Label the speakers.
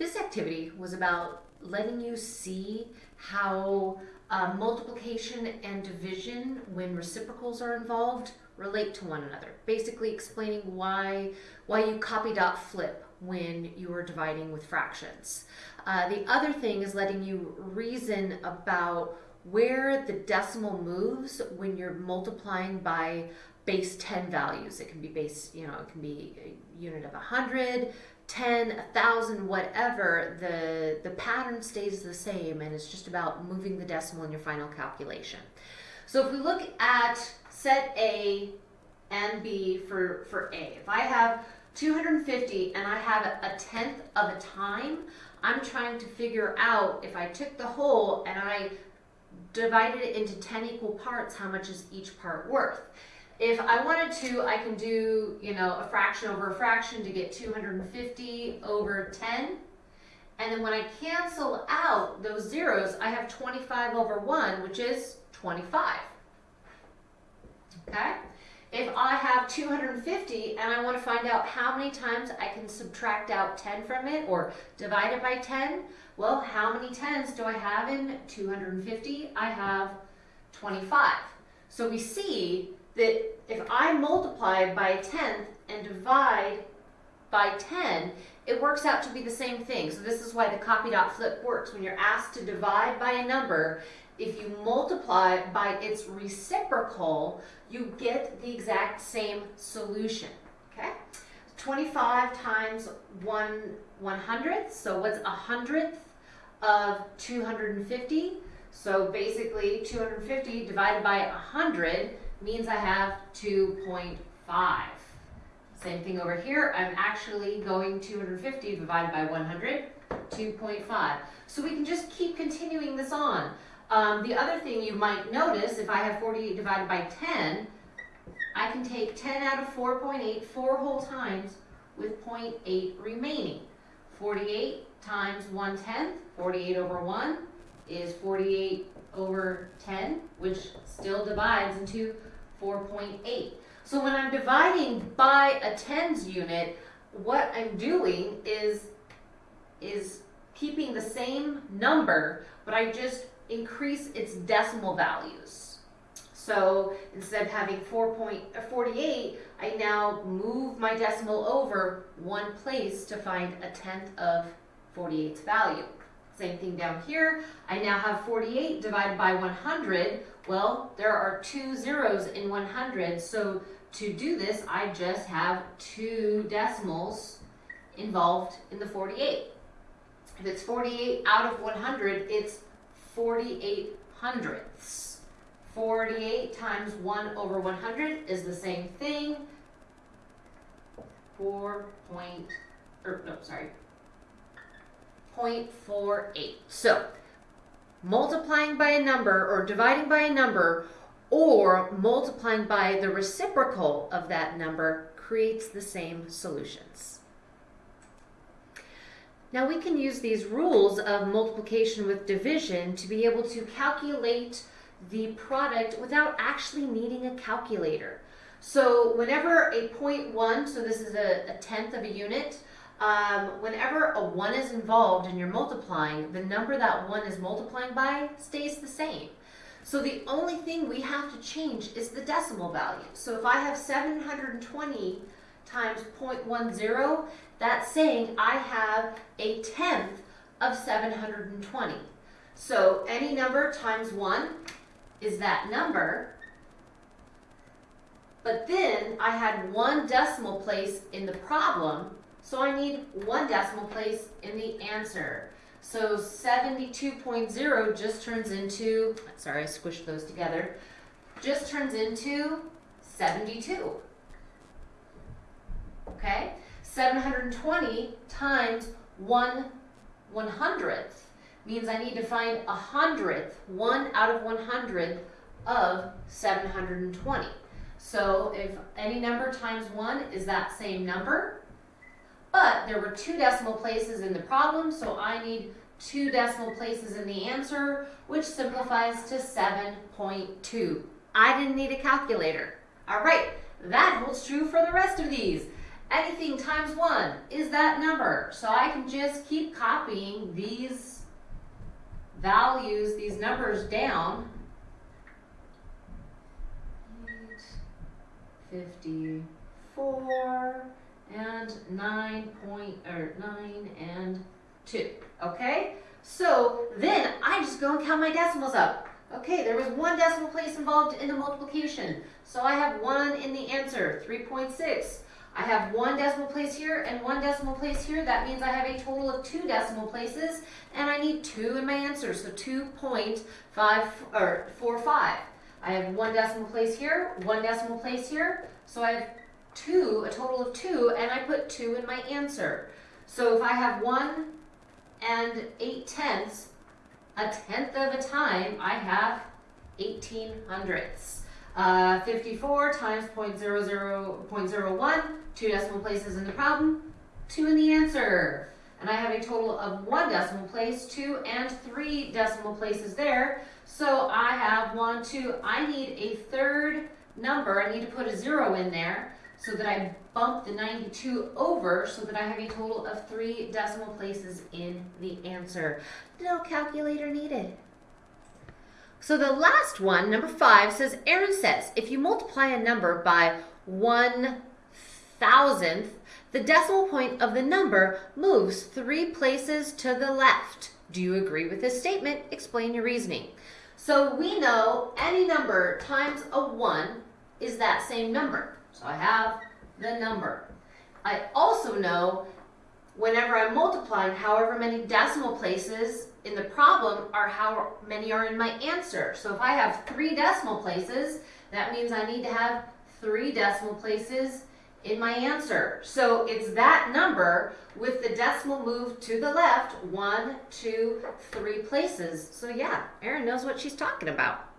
Speaker 1: This activity was about letting you see how uh, multiplication and division, when reciprocals are involved, relate to one another. Basically explaining why, why you copy dot flip when you are dividing with fractions. Uh, the other thing is letting you reason about where the decimal moves when you're multiplying by base 10 values. It can be base, you know, it can be a unit of 100, 10, 1,000, whatever. The, the pattern stays the same and it's just about moving the decimal in your final calculation. So if we look at set A and B for, for A, if I have 250 and I have a tenth of a time, I'm trying to figure out if I took the whole and I divided it into 10 equal parts, how much is each part worth? If I wanted to, I can do, you know, a fraction over a fraction to get 250 over 10. And then when I cancel out those zeros, I have 25 over 1, which is 25. Okay? If I have 250 and I want to find out how many times I can subtract out 10 from it or divide it by 10, well, how many 10s do I have in 250? I have 25. So we see that if I multiply by a tenth and divide by 10, it works out to be the same thing. So this is why the copy dot flip works. When you're asked to divide by a number, if you multiply by its reciprocal, you get the exact same solution, okay? 25 times 1 100th, so what's a hundredth of 250? So basically 250 divided by 100 means I have 2.5. Same thing over here, I'm actually going 250 divided by 100, 2.5. So we can just keep continuing this on. Um, the other thing you might notice, if I have 48 divided by 10, I can take 10 out of 4.8 four whole times with 0.8 remaining. 48 times 1 tenth, 48 over 1 is 48 over 10, which still divides into 4.8. So when I'm dividing by a tens unit, what I'm doing is, is keeping the same number, but I just increase its decimal values. So instead of having 4.48, uh, I now move my decimal over one place to find a tenth of 48's value. Same thing down here. I now have 48 divided by 100. Well, there are two zeros in 100, so to do this, I just have two decimals involved in the 48. If it's 48 out of 100, it's 48 hundredths. 48 times 1 over 100 is the same thing. 4 point, or no, sorry, 0.48. So, multiplying by a number or dividing by a number or multiplying by the reciprocal of that number creates the same solutions. Now we can use these rules of multiplication with division to be able to calculate the product without actually needing a calculator. So whenever a 0.1, so this is a, a tenth of a unit, um, whenever a 1 is involved and you're multiplying, the number that 1 is multiplying by stays the same. So the only thing we have to change is the decimal value. So if I have 720 times 0.10, that's saying I have a tenth of 720. So any number times 1 is that number. But then I had one decimal place in the problem, so I need one decimal place in the answer. So 72.0 just turns into, sorry, I squished those together, just turns into 72. Okay? 720 times 1 one hundredth means I need to find a hundredth, one out of 100 of 720. So if any number times 1 is that same number, but there were two decimal places in the problem, so I need two decimal places in the answer, which simplifies to 7.2. I didn't need a calculator. All right, that holds true for the rest of these. anything times 1 is that number. So I can just keep copying these values, these numbers down. 54 and 9 point, or 9 and 2. Okay? So then I just go and count my decimals up. Okay, there was one decimal place involved in the multiplication. So I have 1 in the answer, 3.6. I have one decimal place here and one decimal place here. That means I have a total of two decimal places, and I need two in my answer, so 2.5 or 45. I have one decimal place here, one decimal place here, so I have two, a total of two, and I put two in my answer. So if I have one and eight tenths, a tenth of a time, I have 18 hundredths. Uh, 54 times 0 0.00, 0.01, two decimal places in the problem, two in the answer. And I have a total of one decimal place, two and three decimal places there. So I have one, two, I need a third number. I need to put a zero in there so that I bump the 92 over so that I have a total of three decimal places in the answer. No calculator needed. So the last one, number five, says Aaron says if you multiply a number by one thousandth, the decimal point of the number moves three places to the left. Do you agree with this statement? Explain your reasoning. So we know any number times a 1 is that same number. So I have the number. I also know whenever I'm multiplying, however many decimal places in the problem are how many are in my answer. So if I have three decimal places, that means I need to have three decimal places in my answer. So it's that number with the decimal moved to the left, one, two, three places. So yeah, Erin knows what she's talking about.